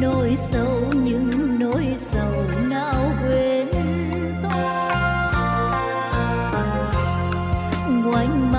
nỗi sâu những nỗi sầu nào quên tôi quanh